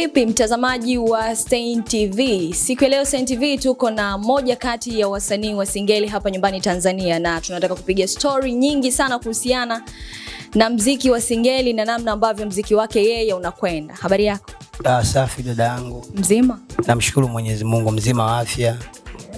vipi mtazamaji wa Stein TV? Siku ya leo Stein TV tuko na moja kati ya wasanii wa Singeli hapa nyumbani Tanzania, na tunataka kupiga story nyingi sana kuhusiana na mziki wa Singeli na namna ambavyo mziki wake yeye unakwenda. Habari yako? Ah, safi dada yangu, Mzima? namshukuru Mwenyezi Mungu, mzima wa afya.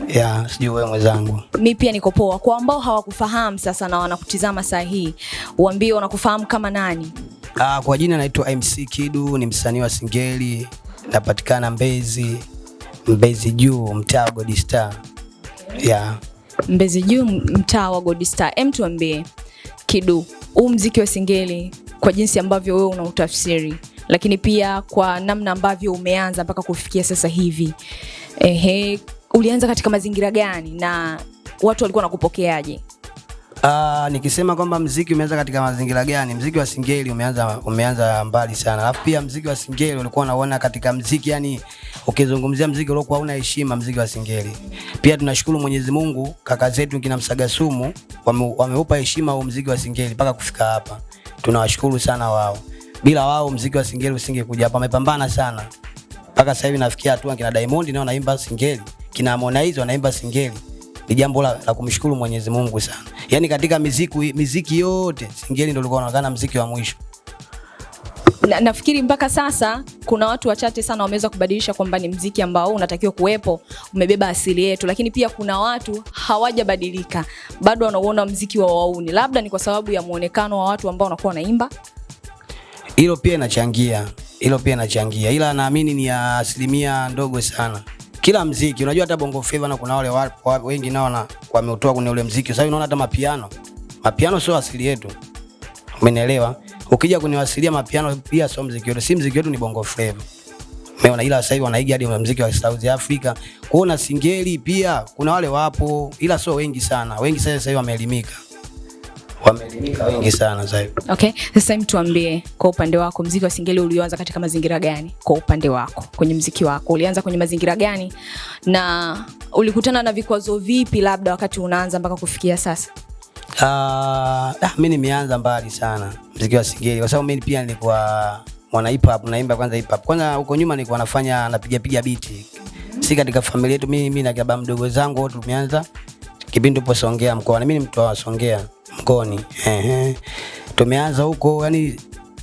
Ya, sijui wewe mwenzangu. Mi pia niko poa. Kwa ambao hawakufahamu sasa na wanakutizama saa hii, uambie wanakufahamu kama nani? Ah, kwa jina naitwa MC Kidu, ni msanii wa Singeli, napatikana Mbezi, Mbezi juu, mtaa wa God Star. Ya, Mbezi Juu, mtaa wa godista. Em, tuambie Kidu, huu mziki wa Singeli kwa jinsi ambavyo wewe unautafsiri, lakini pia kwa namna ambavyo umeanza mpaka kufikia sasa hivi, ehe, ulianza katika mazingira gani na watu walikuwa wanakupokeaje? Ah, nikisema kwamba mziki umeanza katika mazingira gani, mziki wa Singeli umeanza umeanza mbali sana. Alafu pia mziki wa Singeli ulikuwa unaona katika mziki, yani ukizungumzia mziki uliokuwa hauna heshima, mziki wa Singeli. Pia tunashukuru Mwenyezi Mungu, kaka zetu kina Msagasumu wame, wameupa heshima huo mziki wa Singeli mpaka kufika hapa. Tunawashukuru sana wao. Bila wao mziki wa Singeli usingekuja hapa. Wamepambana sana mpaka sasa hivi nafikia hatua kina Diamond nao naimba Singeli, kina Harmonize wanaimba Singeli ni jambo la, la kumshukuru Mwenyezi Mungu sana. Yaani katika miziki, miziki yote Singeli ndio ulikuwa unaonekana mziki wa mwisho. Na, nafikiri mpaka sasa kuna watu wachache sana wameweza kubadilisha kwamba ni mziki ambao unatakiwa kuwepo, umebeba asili yetu, lakini pia kuna watu hawajabadilika, bado wanauona mziki wa wauni. Labda ni kwa sababu ya muonekano wa watu ambao wanakuwa wanaimba. Hilo pia inachangia, hilo pia inachangia, ila naamini ni ya asilimia ndogo sana. Kila mziki. Unajua, hata bongo flava na kuna wale wa, wa, wengi nao na wameutoa kwenye ule mziki. Sasa unaona hata mapiano, mapiano sio asili yetu, umenielewa? Ukija kuniwasilia mapiano pia sio mziki wetu, si mziki wetu, ni bongo flava. Umeona, ila sasa hivi wanaiga hadi mziki wa South Africa. Kwa na Singeli pia. Kuna wale wapo, ila sio wengi sana. Wengi sasa hivi wameelimika, wameelimika wengi sana sasa hivi. Okay, sasa hivi tuambie kwa upande wako mziki wa Singeli ulioanza katika mazingira gani? Kwa upande wako kwenye mziki wako ulianza kwenye mazingira gani, na ulikutana na vikwazo vipi labda wakati unaanza mpaka kufikia sasa? Ah, ah, mimi nimeanza mbali sana mziki wa Singeli kwa sababu mimi pia nilikuwa mwana hip hop, naimba kwanza hip hop. Kwanza huko nyuma nilikuwa nafanya napiga piga biti. Si katika familia yetu mimi mimi na baba mdogo zangu wote tumeanza kipindi tupo Songea mkoa, na Mimi ni mtu wa Songea mkoani. Ehe. Tumeanza huko yani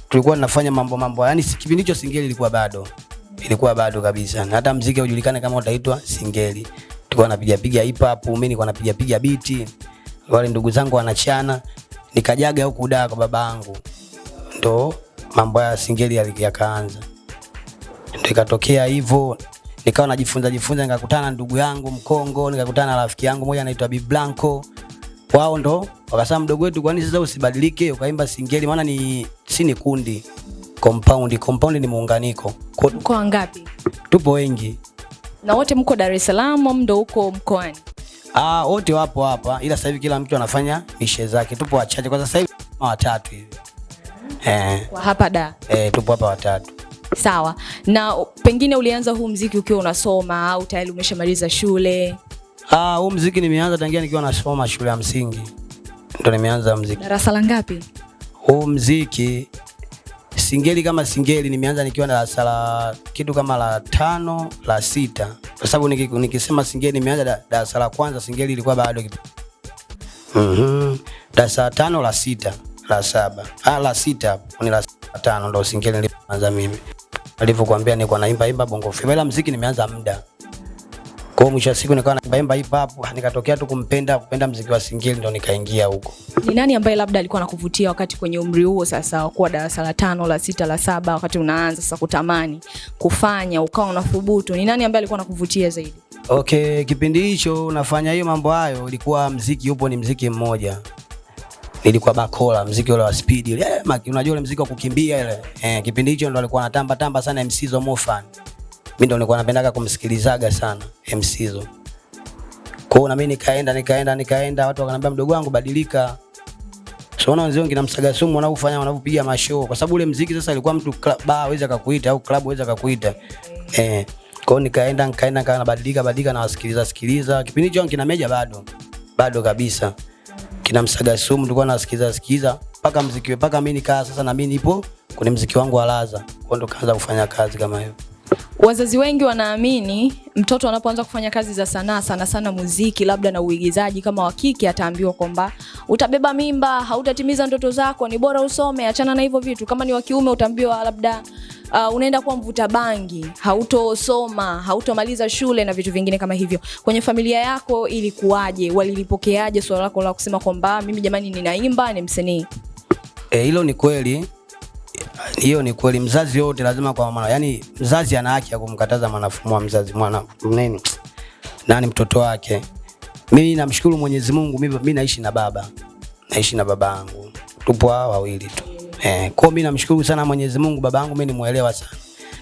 tulikuwa tunafanya mambo mambo yani kipindi hicho Singeli ilikuwa bado. Ilikuwa bado kabisa. Na hata mziki haujulikani kama utaitwa Singeli. Tulikuwa napiga piga hip hop, mimi nilikuwa napiga piga biti wale ndugu zangu wanachana, nikajaga huku daa kwa babangu, ndo mambo ya Singeli yalikaanza. ndo ikatokea hivyo nikawa najifunza jifunza, nikakutana na ndugu yangu Mkongo, nikakutana na rafiki yangu mmoja anaitwa Bi Blanco. Wao ndo wakasema, mdogo wetu, kwani sasa usibadilike ukaimba Singeli? Maana ni si ni kundi compound, compound ni muunganiko, Kwa- Mko wangapi? tupo wengi Na wote mko Dar es Salaam, au ndo huko mkoani? Ah, wote wapo hapa ila sasa hivi kila mtu anafanya mishe zake. Tupo wachache kwa sasa hivi watatu hivi. Eh, Kwa hapa da. eh, tupo hapa watatu. Sawa. Na pengine ulianza huu mziki ukiwa unasoma au tayari umeshamaliza shule? Ah, huu mziki nimeanza tangia nikiwa nasoma shule ya msingi. Ndo nimeanza mziki. Darasa la ngapi? Huu mziki Singeli kama Singeli nimeanza nikiwa darasa la kitu kama la tano la sita, kwa sababu niki, nikisema Singeli nimeanza da- darasa la kwanza, Singeli ilikuwa bado kitu. Mhm. Darasa la tano la sita la saba ah, la sita ni la tano ndo Singeli nilianza mimi. Alivyokuambia nilikuwa naimba imba bongo flava, ila mziki nimeanza muda kwa hiyo mwisho wa siku nikawa na bemba hip hop, nikatokea tu kumpenda kupenda mziki wa Singeli ndo nikaingia huko. Ni nani ambaye labda alikuwa anakuvutia wakati kwenye umri huo sasa wa kuwa darasa la tano, la sita, la saba, wakati unaanza sasa kutamani kufanya ukawa unathubutu? Ni nani ambaye alikuwa anakuvutia zaidi? Okay, kipindi hicho nafanya hiyo mambo hayo, ilikuwa mziki upo ni mziki mmoja. Nilikuwa Bakola, mziki ule wa speed ile. Eh, unajua ule mziki wa kukimbia ile. Eh, kipindi hicho ndo alikuwa anatamba tamba sana MC Zo Mofan. Mimi ndo nilikuwa napendaga kumsikilizaga sana MC Zo. Kwa hiyo na mimi nikaenda nikaenda nikaenda, watu wakaniambia mdogo wangu badilika. So unaona wenzangu kina Msaga Sumu wanaofanya wanavyopiga mashow kwa sababu ule mziki sasa ilikuwa mtu bar aweza akakuita au club aweza akakuita. Eh. Kwa hiyo nikaenda nikaenda nikawa nabadilika badilika na wasikiliza sikiliza. Kipindi hicho kina Meja bado. Bado kabisa. Kina Msaga Sumu tulikuwa nasikiliza sikiliza mpaka mziki mpaka mimi nikaa sasa na mimi nipo kwenye mziki wangu wa laza. kwa ndo kaanza kufanya kazi kama hiyo. Wazazi wengi wanaamini mtoto anapoanza kufanya kazi za sanaa, sana sana muziki, labda na uigizaji, kama wa kike ataambiwa kwamba utabeba mimba, hautatimiza ndoto zako, ni bora usome, achana na hivyo vitu. Kama ni wa kiume utaambiwa labda uh, unaenda kuwa mvuta bangi, hautosoma, hautomaliza shule na vitu vingine kama hivyo. Kwenye familia yako ilikuwaje? Walilipokeaje swala lako la kusema kwamba mimi jamani, ninaimba, ni msanii? hilo hilo ni kweli. Hiyo ni kweli, mzazi yote lazima kwa mwana, yani mzazi ana haki ya kumkataza mwanafumua wa mzazi mwana nini? Nani mtoto wake. Mimi namshukuru Mwenyezi Mungu, mimi naishi na baba, naishi na baba yangu, tupo hawa wawili tu. Eh. Kwa mimi namshukuru sana Mwenyezi Mungu, baba yangu mimi nimuelewa sana,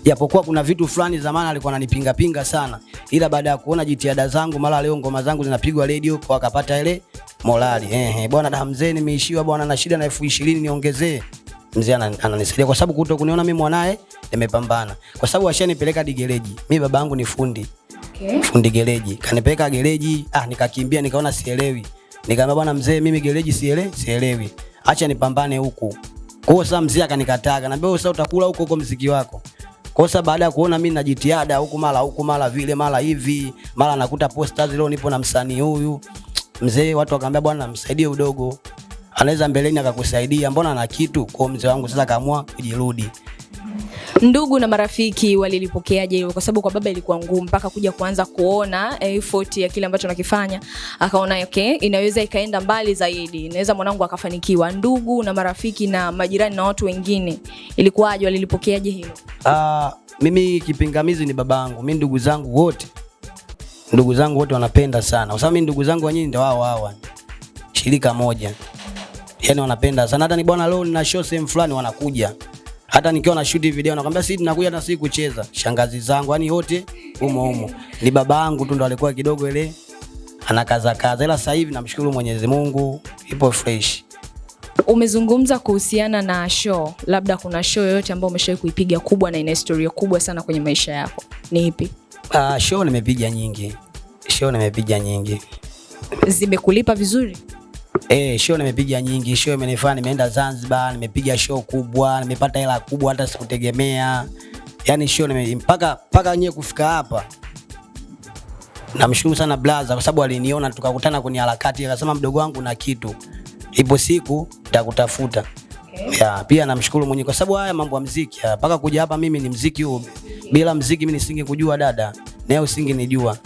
japokuwa kuna vitu fulani zamani alikuwa ananipinga pinga sana, ila baada ya kuona jitihada zangu, mara leo ngoma zangu zinapigwa radio, kwa akapata ile morali. Eh, bwana damzeni, nimeishiwa bwana, na shida na elfu ishirini niongezee mzee ana- ananisaidia kwa sababu kuto kuniona mimi mwanae nimepambana, kwa sababu ashanipeleka hadi gereji. Mimi baba yangu ni fundi Okay. fundi gereji, kanipeleka gereji. Ah, nikakimbia nikaona sielewi, nikamwambia bwana mzee, mimi gereji siele sielewi, acha nipambane huku. Kwa hiyo sasa mzee akanikataa, akaniambia wewe sasa utakula huko huko mziki wako. Kwa hiyo baada ya kuona mimi na jitihada huku mara huku mara vile mara hivi mara nakuta posters leo nipo na msanii huyu mzee, watu wakaambia bwana msaidie udogo, anaweza mbeleni akakusaidia, mbona na kitu. Kwa mzee wangu sasa kaamua kujirudi. Ndugu na marafiki walilipokeaje hilo? Kwa sababu kwa baba ilikuwa ngumu mpaka kuja kuanza kuona effort ya kile ambacho nakifanya, akaona okay, inaweza ikaenda mbali zaidi, inaweza mwanangu akafanikiwa. Ndugu na marafiki na majirani na watu wengine, ilikuwaje? Walilipokeaje hilo? Ah, mimi kipingamizi ni babangu. mi ndugu zangu wote ndugu zangu wote wanapenda sana, kwa sababu mi ndugu zangu wenyewe ndio wao hawa shirika moja, yani wanapenda sana. Hata ni bwana, leo nina show sehemu fulani, wanakuja. Hata nikiwa na shoot video nakwambia, sisi tunakuja na sisi kucheza. Shangazi zangu yani wote humo humo, ni babangu tu ndo alikuwa kidogo ile anakaza kaza, ila sasa hivi namshukuru Mwenyezi Mungu, ipo fresh. Umezungumza kuhusiana na show, labda kuna show yoyote ambayo umeshawahi kuipiga kubwa na ina historia kubwa sana kwenye maisha yako, ni ipi? Ah, show nimepiga nyingi, show nimepiga nyingi. Zimekulipa vizuri? Eh, show nimepiga nyingi, show imenifanya nimeenda Zanzibar, nimepiga show kubwa, nimepata hela kubwa hata sikutegemea. Yaani show nime mpaka mpaka nyewe kufika hapa. Namshukuru sana blaza kwa sababu aliniona tukakutana kwenye harakati akasema mdogo wangu na kitu. Ipo siku nitakutafuta. Okay. Ya, pia namshukuru mwenyewe kwa sababu haya mambo ya muziki mpaka kuja hapa mimi ni muziki huu. Bila muziki mimi nisingekujua dada, nawe usingenijua.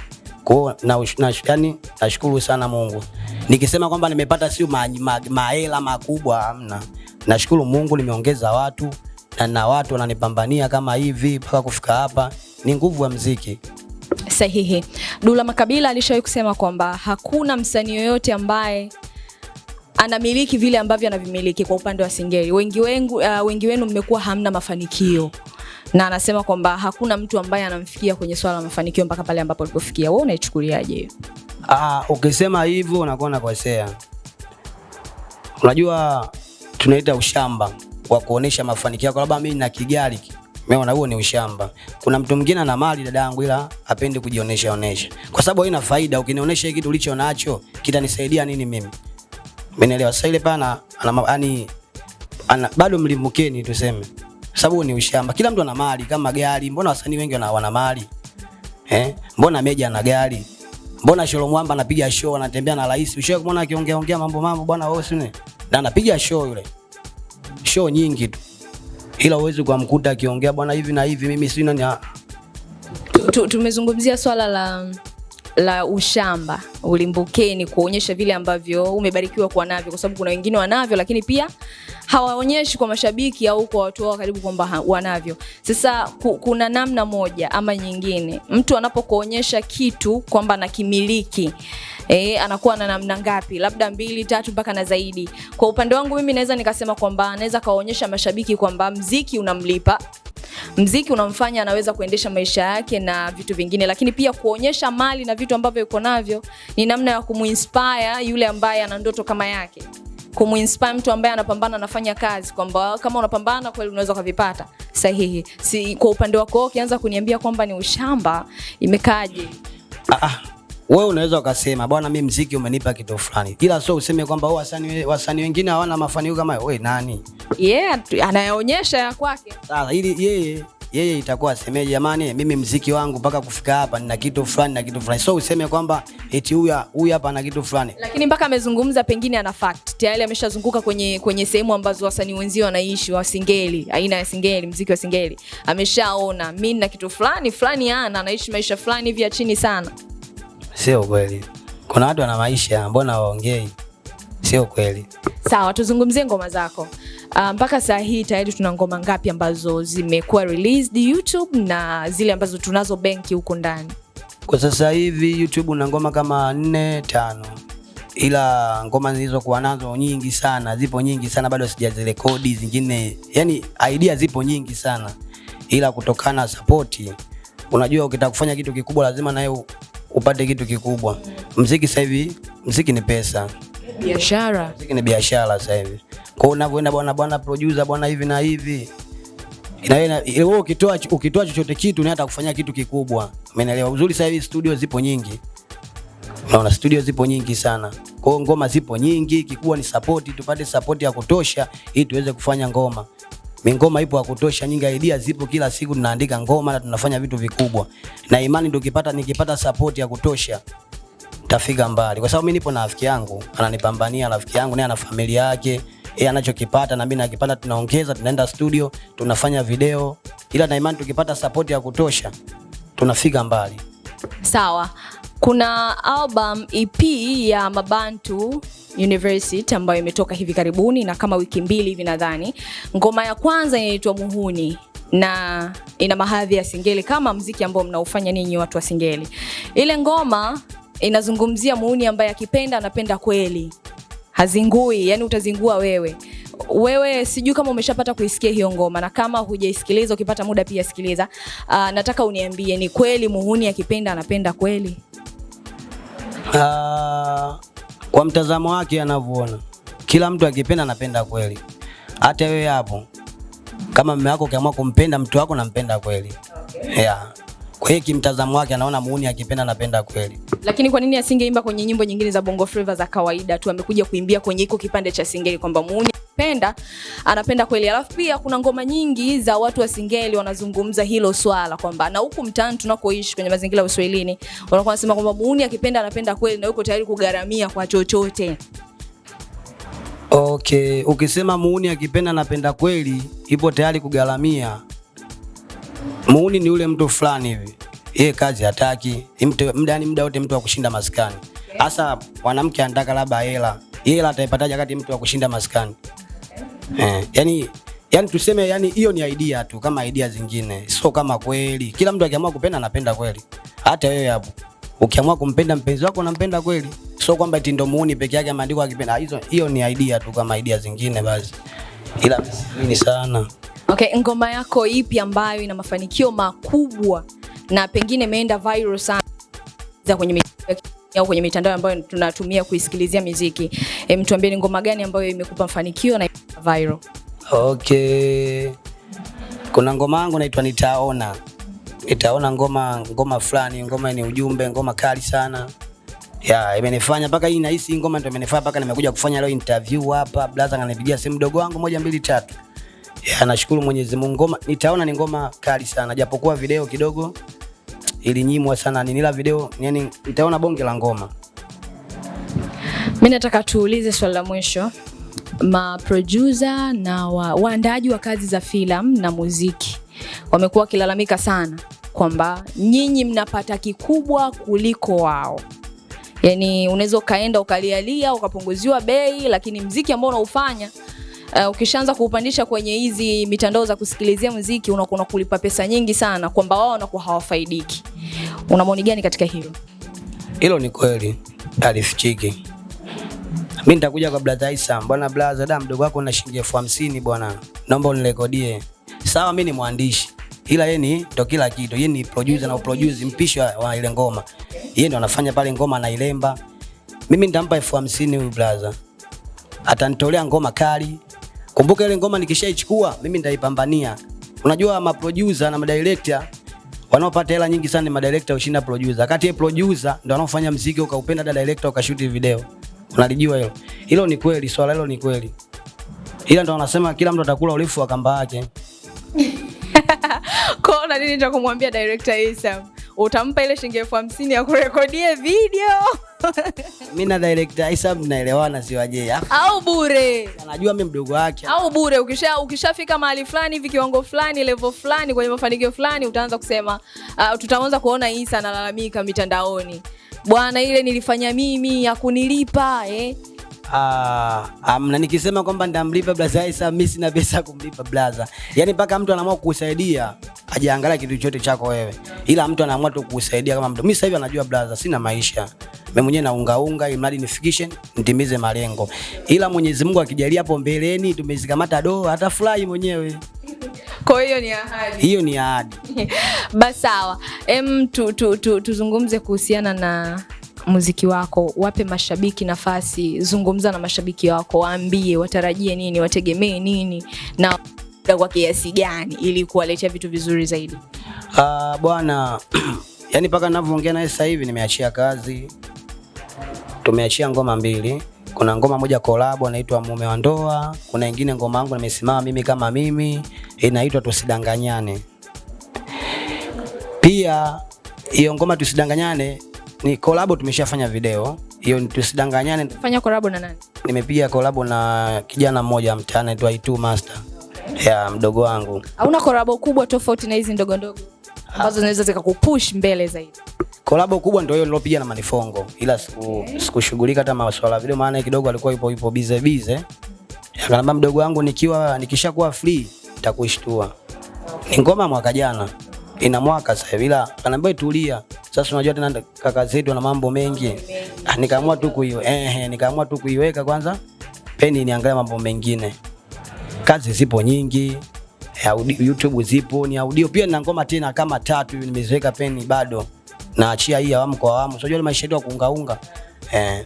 Kwa hiyo na, na, yani nashukuru sana Mungu. Nikisema kwamba nimepata sio mahela ma, ma makubwa hamna. Nashukuru Mungu nimeongeza watu na na watu wananipambania kama hivi mpaka kufika hapa. Ni nguvu ya mziki Sahihi. Dula Makabila alishawahi kusema kwamba hakuna msanii yoyote ambaye anamiliki vile ambavyo anavimiliki kwa upande wa Singeli. Wengi, wengu, uh, wengi wenu mmekuwa hamna mafanikio na anasema kwamba hakuna mtu ambaye anamfikia kwenye swala la mafanikio mpaka pale ambapo alipofikia. Wewe unaichukuliaje hiyo? Ah, ukisema hivyo unakuwa unakosea. Unajua tunaita ushamba wa kuonesha mafanikio yako, labda mimi na Kigali. Umeona, huo ni ushamba. Kuna mtu mwingine ana mali dada yangu, ila hapendi kujionesha onesha, kwa sababu haina faida. Ukinionyesha kitu ulicho nacho kitanisaidia nini mimi? Umeelewa? Sasa ile pana ana yani ana bado mlimbukeni tuseme, sababu ni ushamba. Kila mtu ana mali kama gari. Mbona wasanii wengi wana, wana mali eh? Mbona Meja ana gari Mbona Sholo Mwamba anapiga show anatembea na rais? Ushawahi kumwona akiongea ongea mambo mambo bwana wewe sine? Na anapiga show yule. Show nyingi tu. Ila uwezi kumkuta akiongea bwana hivi na hivi mimi sina ni tu- Tumezungumzia swala la la ushamba ulimbukeni, kuonyesha vile ambavyo umebarikiwa kuwa navyo, kwa sababu kuna wengine wanavyo, lakini pia hawaonyeshi kwa mashabiki au kwa watu wao karibu kwamba wanavyo. Sasa ku, kuna namna moja ama nyingine, mtu anapokuonyesha kitu kwamba anakimiliki E, anakuwa na namna ngapi? Labda mbili tatu mpaka na zaidi. Kwa upande wangu mimi naweza nikasema kwamba anaweza kawaonyesha mashabiki kwamba mziki unamlipa mziki unamfanya anaweza kuendesha maisha yake na vitu vingine, lakini pia kuonyesha mali na vitu ambavyo yuko navyo ni namna ya kumuinspire yule ambaye ana ndoto kama yake, kumuinspire mtu ambaye anapambana, anafanya kazi, kwamba kama unapambana kweli unaweza ukavipata. Sahihi. Si kwa upande wako ukianza kuniambia kwamba ni ushamba, imekaje? ah, ah. wewe unaweza ukasema bwana, mimi mziki umenipa kitu fulani, ila sio useme kwamba oh, wasanii wasanii wengine hawana mafanikio kama wewe. Nani Yeye yeah, anayeonyesha anayaonyesha ya kwake sasa? Ili yeye yeye itakuwa asemee, jamani, mimi mziki wangu mpaka kufika hapa nina kitu fulani na kitu fulani, so useme kwamba eti huyu huyu hapa ana kitu fulani. lakini mpaka amezungumza pengine ana fact. Tayari ameshazunguka kwenye kwenye sehemu ambazo wasanii wenzio wanaishi wa singeli aina ya singeli mziki wa singeli. Ameshaona mimi na kitu fulani fulani ana anaishi maisha fulani hivi ya chini sana. Sio kweli, kuna watu wana maisha, mbona waongei? Sio kweli. sawa tuzungumzie ngoma zako uh, um, saa hii tayari tuna ngoma ngapi ambazo zimekuwa released youtube na zile ambazo tunazo benki huko ndani Kwa sasa hivi YouTube una ngoma kama nne tano, ila ngoma zilizokuwa nazo nyingi sana, zipo nyingi sana, bado sijazirekodi zingine. Yani idea zipo nyingi sana, ila kutokana na support, unajua ukitaka kufanya kitu kikubwa lazima naye upate kitu kikubwa. Mziki sasa hivi, mziki ni pesa, biashara mziki ni biashara sasa hivi. Kwa unavyoenda bwana bwana producer bwana hivi na hivi na wewe wewe ukitoa ukitoa chochote kitu ni hata kufanyia kitu kikubwa. Umeelewa? Uzuri sasa hivi studio zipo nyingi. Unaona studio zipo nyingi sana. Kwa hiyo ngoma zipo nyingi, kikubwa ni support, tupate support ya kutosha ili tuweze kufanya ngoma. Mi ngoma ipo ya kutosha, nyingi idea zipo, kila siku tunaandika ngoma na tunafanya vitu vikubwa. Na imani tukipata nikipata support ya kutosha tafika mbali, kwa sababu mimi nipo na rafiki yangu ananipambania, rafiki yangu naye ana familia yake, yeye anachokipata na mimi nakipata, tunaongeza, tunaenda studio, tunafanya video, ila na imani tukipata support ya kutosha tunafika mbali. sawa. Kuna album ep ya mabantu university ambayo imetoka hivi karibuni na kama wiki mbili hivi nadhani. Ngoma ya kwanza inaitwa muhuni na ina mahadhi ya singeli kama mziki ambao mnaufanya ninyi watu wa singeli. Ile ngoma inazungumzia muuni ambaye akipenda anapenda kweli hazingui yani utazingua wewe wewe sijui kama umeshapata kuisikia hiyo ngoma na kama hujaisikiliza ukipata muda pia sikiliza uh, nataka uniambie ni kweli muhuni akipenda anapenda kweli Uh, kwa mtazamo wake anavyoona, kila mtu akipenda anapenda kweli. Hata wewe hapo, kama mume wako ukiamua kumpenda mtu wako, nampenda kweli Okay. yeah. Kwa hiyo kimtazamo wake anaona muuni akipenda anapenda kweli. lakini kwa nini asingeimba kwenye nyimbo nyingine za bongo flava za kawaida tu amekuja kuimbia kwenye iko kipande cha singeli kwamba muuni penda anapenda kweli alafu pia kuna ngoma nyingi za watu wa singeli wanazungumza hilo swala kwamba na huku mtaani tunakoishi kwenye mazingira ya uswahilini wanakuwa wanasema kwamba muuni akipenda anapenda kweli na yuko tayari kugharamia kwa chochote Okay, ukisema muuni akipenda anapenda kweli, ipo tayari kugharamia. Muuni ni ule mtu fulani hivi, yeye kazi hataki, muda yani muda wote mtu wa kushinda maskani. Hasa mwanamke anataka labda hela, hela ataipataje wakati mtu wa kushinda maskani? Eh, yani yani tuseme yani hiyo ni idea tu kama idea zingine, sio kama kweli. Kila mtu akiamua kupenda anapenda kweli. Hata wewe hapo ukiamua kumpenda mpenzi wako unampenda kweli, sio kwamba eti ndo muuni peke yake ameandikwa akipenda. Hizo hiyo ni idea tu kama idea zingine basi, ila mimi sana Okay, ngoma yako ipi ambayo ina mafanikio makubwa na pengine imeenda viral sana kwenye mitandao au kwenye mitandao ambayo tunatumia kuisikilizia muziki? E, mtuambie ni ngoma gani ambayo imekupa mafanikio na viral? Okay. Kuna ngoma yangu naitwa Nitaona. Nitaona ngoma ngoma fulani, ngoma ni ujumbe, ngoma kali sana. Ya, imenifanya mpaka hii nahisi ngoma ndio imenifanya mpaka nimekuja kufanya leo interview hapa. Blaza ananipigia simu mdogo wangu moja mbili tatu. Ya, nashukuru Mwenyezi Mungu. Ngoma Nitaona ni ngoma kali sana. Japokuwa video kidogo ilinyimwa sana Ni nila video yani nitaona bonge la ngoma. Mimi nataka tuulize swali la mwisho. Maproducer na wa, waandaaji wa kazi za filamu na muziki wamekuwa wakilalamika sana kwamba nyinyi mnapata kikubwa kuliko wao. Yaani unaweza ukaenda ukalialia ukapunguziwa bei, lakini mziki ambao unaufanya uh, ukishaanza kuupandisha kwenye hizi mitandao za kusikilizia muziki unakuwa kulipa pesa nyingi sana, kwamba wao wanakuwa hawafaidiki. Una maoni gani katika hilo? Hilo ni kweli, alifichiki. Mimi nitakuja kwa brother Isa, bwana brother, da mdogo wako na shilingi elfu hamsini bwana, naomba unirekodie. Sawa, mimi ni mwandishi, ila yeye ni ndo kila kitu, yeye ni producer na uproduce mpishi wa, ile ngoma, yeye ndo anafanya pale ngoma anailemba. Mimi nitampa elfu hamsini huyu brother, atanitolea ngoma kali. Kumbuka ile ngoma nikishaichukua mimi nitaipambania. Unajua maproducer na madirector wanaopata hela nyingi sana ni madirector ushinda producer. Kati ya producer ndio wanaofanya mziki ukaupenda, da director ukashuti video. Unalijua hilo? Hilo ni kweli, swala hilo ni kweli. Ila ndo wanasema kila mtu atakula urefu wa kamba yake. Kwa nini cha kumwambia director Isam? Utampa ile shilingi elfu hamsini ya kurekodie video mi na director mnaelewana si au bure Anajua mi mdogo wake. au bure. Ukisha ukishafika mahali fulani hivi kiwango fulani levo fulani kwenye mafanikio fulani, utaanza kusema uh, tutaanza kuona Isa analalamika mitandaoni, bwana, ile nilifanya mimi ya kunilipa eh. Ah, amna nikisema kwamba ndamlipa blaza Isa, mimi sina pesa kumlipa blaza. Yaani mpaka mtu anaamua kukusaidia ajiangalia kitu chochote chako wewe, ila mtu anaamua tu kukusaidia kama mtu. Mimi sasa hivi anajua blaza, sina maisha mimi mwenyewe naunga unga, ili mradi nifikishe nitimize malengo, ila Mwenyezi Mungu akijalia hapo mbeleni tumezikamata do, atafurahi mwenyewe. Kwa hiyo ni ahadi. Hiyo ni ahadi. Basi sawa, em, tu, tu, tu, tuzungumze kuhusiana na muziki wako. Wape mashabiki nafasi, zungumza na mashabiki wako, waambie watarajie nini, wategemee nini na kwa kiasi gani, ili kuwaletea vitu vizuri zaidi. Ah, bwana yani mpaka ninavyoongea naye sasa hivi nimeachia kazi, tumeachia ngoma mbili. Kuna ngoma moja kolabo inaitwa mume wa ndoa, kuna ingine ngoma yangu nimesimama mimi kama mimi inaitwa tusidanganyane. Pia hiyo ngoma tusidanganyane ni collab, tumeshafanya video hiyo. Tusidanganyane Fanya korabo na nani? nimepiga collab na kijana mmoja mtaani anaitwa Itu Master ya mdogo wangu. Hauna kolabo kubwa tofauti na hizi ndogo ndogo ambazo zinaweza zikakupush mbele zaidi? Kolabo kubwa ndio hiyo nilopiga na Manifongo, ila siku okay. sikushughulika hata maswala ya video, maana kidogo alikuwa yupo yupo bize bize. Akaniambia mdogo wangu, nikiwa nikishakuwa free nitakushtua. Ni ngoma mwaka jana, ina mwaka sasa hivi, ila akaniambia tulia. Sasa unajua tena kaka zetu na mambo mengi, Ah, nikaamua tu kuiwe eh, nikaamua tu kuiweka kwanza peni niangalie mambo mengine. Kazi zipo nyingi, YouTube zipo, ni audio pia na ngoma tena kama tatu nimeziweka peni bado naachia hii awamu kwa awamu. Unajua maisha yetu ya kuungaunga eh.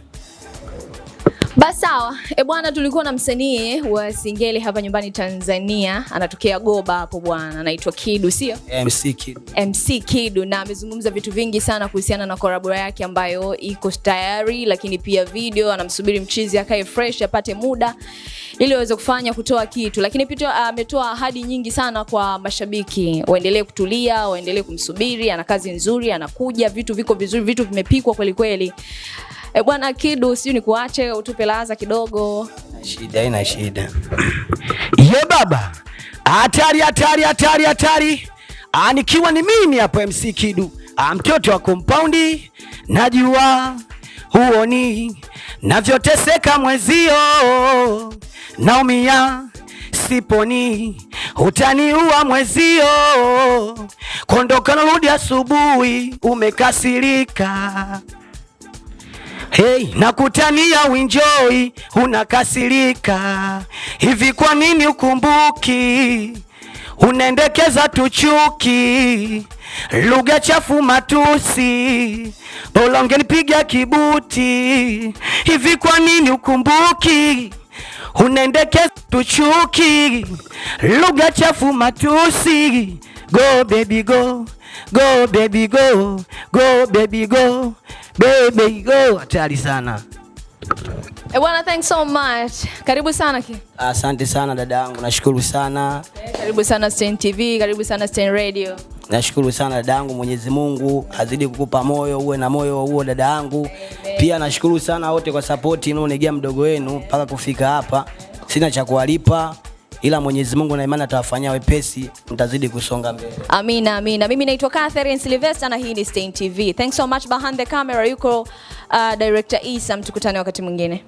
Basi ebwana E bwana, tulikuwa na msanii wa Singeli hapa nyumbani Tanzania, anatokea Goba hapo bwana, anaitwa Kidu, sio? MC Kidu. MC Kidu na amezungumza vitu vingi sana kuhusiana na collab yake ambayo iko tayari, lakini pia video anamsubiri mchizi akae fresh apate muda ili aweze kufanya kutoa kitu, lakini pia ametoa ahadi nyingi sana kwa mashabiki, waendelee kutulia, waendelee kumsubiri. Ana kazi nzuri, anakuja, vitu viko vizuri, vitu vimepikwa kweli kweli. E bwana Kidu, ni kuache utupe laza kidogo. Shida ina shida. Ye baba, hatari hatari hatari hatari. anikiwa nikiwa ni mimi hapo MC Kidu, ah, mtoto wa kompaundi, najua huoni navyoteseka mwezio, naumia siponi, utaniua mwezio, kondoka narudi asubuhi, umekasirika Hey, nakutania winjoi unakasirika hivi, kwa nini ukumbuki? Unaendekeza tuchuki, lugha chafu, matusi, bora ungenipiga kibuti. Hivi kwa nini ukumbuki? Unaendekeza tuchuki, lugha chafu, matusi. Go baby go, go baby go, go baby go, baby go. Hatari sana. E bwana, thanks so much. Karibu sana ki. Asante sana dada yangu, nashukuru sana. Karibu sana Stein TV, karibu sana Stein Radio. Nashukuru sana dada yangu, Mwenyezi Mungu azidi kukupa moyo, uwe na moyo huo dada yangu. Pia nashukuru sana wote kwa support inaonegea mdogo wenu mpaka kufika hapa. Sina cha kuwalipa ila Mwenyezi Mungu na imani atawafanyia wepesi, mtazidi kusonga mbele. Amina, amina. Mimi naitwa Catherine Sylvester na hii ni stain TV. Thanks so much behind the camera yuko uh, director Isa, mtukutane wakati mwingine.